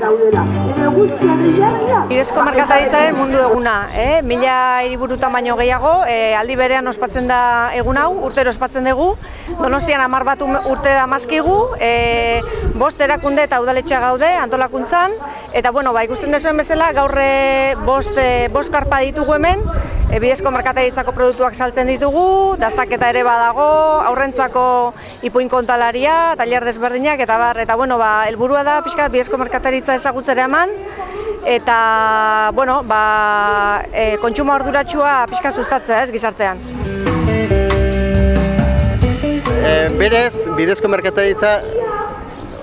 Daudela, Bidezko merkataritzaren mundu eguna, eh? mila hiriburutan baino gehiago, eh, aldi berean ospatzen da egun hau, urtero ospatzen dugu. Donostian hamar bat urte da mazkigu, eh, bost erakunde eta udaletxea gaude antolakuntzan, eta bueno, ba, ikusten dezuen bezala, gaur eh, bost, eh, bost karpa ditugu hemen, e, bidezko merkataritzako produktuak saltzen ditugu, daztaketa ere badago, aurrentzako ipuin kontalaria, tailer desberdinak, eta bar, eta bueno, ba, helburua da pixka bidezko merkataritza ezagutzera eman, eta, bueno, ba, e, kontsumo arduratsua pixka sustatzea ez gizartean. E, berez, bidezko merkataritza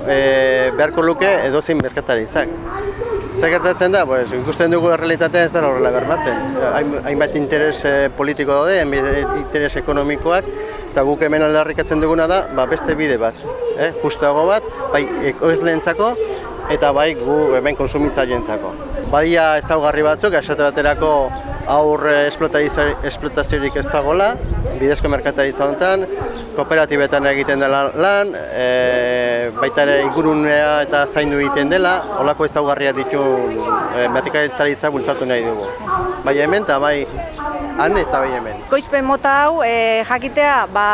e, beharko luke edozein merkataritzak. Zer gertatzen da, pues, ikusten dugu errealitatea ez da horrela bermatzen. Hain, hainbat interes eh, politiko daude, hainbat interes ekonomikoak, eta guk hemen aldarrikatzen duguna da, ba, beste bide bat, eh? justuago bat, bai ekoizleentzako eta bai gu hemen konsumitzaileentzako. Badia ezaugarri batzuk, esate baterako aur eh, esplotazio- esplotaziorik ez dagoela, bidezko merkataritza honetan, kooperatibetan egiten dela lan, e, baita ere ingurunea eta zaindu egiten dela, holako ezaugarria ditu e, merkataritza bultzatu nahi dugu. Bai hemen eta bai han eta bai hemen. Ekoizpen mota hau e, jakitea ba,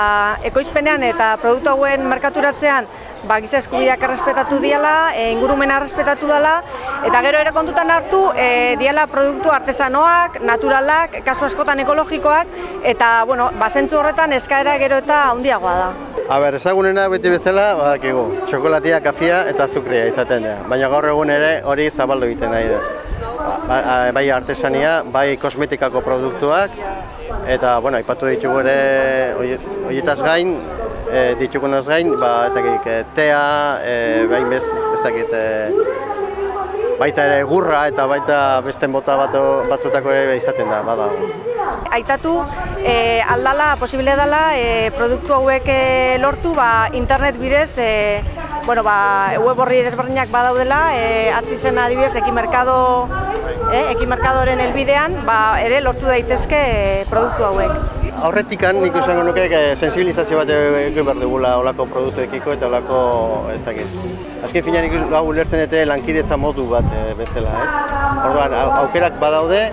ekoizpenean eta produktu hauen merkaturatzean ba, giza eskubideak errespetatu diala, e, ingurumena errespetatu dela, eta gero ere kontutan hartu e, diala produktu artesanoak, naturalak, kasu askotan ekologikoak, eta bueno, ba, zentzu horretan eskaera gero eta handiagoa da. A ber, ezagunena beti bezala, badakigu, txokolatia, kafia eta azukria izaten da. Baina gaur egun ere hori zabaldu egiten nahi da. Ba- ba- Bai artesania, bai kosmetikako produktuak, eta, bueno, aipatu ditugu ere hori- horietaz gain, e, ditugunaz gain, ba, ez dakit, e, tea, e, bai bez, ez dakit, e, baita ere gurra eta baita beste mota bat, batzutako ere izaten da, badago. Aitatu e, aldala, posible dela e, produktu hauek lortu ba, internet bidez e, bueno, ba, web horri desberdinak badaudela, e, atzi zen adibidez ekimerkado e, ekimerkadoren helbidean ba, ere lortu daitezke e, produktu hauek. Aurretikan nik esango nuke sensibilizazio bat egin behar dugula olako produktuekiko eta olako, ez dakit. Azken finean nik hau ulertzen dute lankidetza modu bat eh, bezala, ez? Orduan, au- aukerak badaude,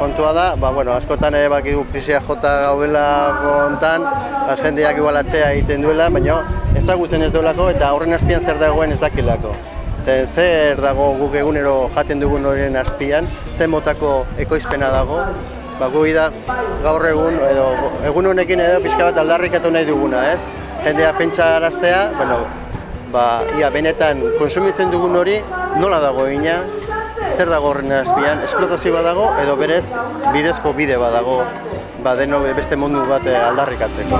kontua da, ba, bueno, askotan ere bakigu krisia jota gaudela hontan, az jendeak igualatzea egiten duela, baina ezagutzen ez duelako eta horren azpian zer dagoen ez dakilako. Ze, zer dago guk egunero jaten dugun horien azpian, zer motako ekoizpena dago, ba, gui da gaur egun, edo egun honekin edo pixka bat aldarrikatu nahi duguna, ez? Jendea pentsa araztea, bueno, ba, ia benetan konsumitzen dugun hori nola dago egina, zer dago horren azpian, esplotazio bat dago edo berez bidezko bide bat dago, ba, deno beste mundu bat eh, aldarrikatzeko.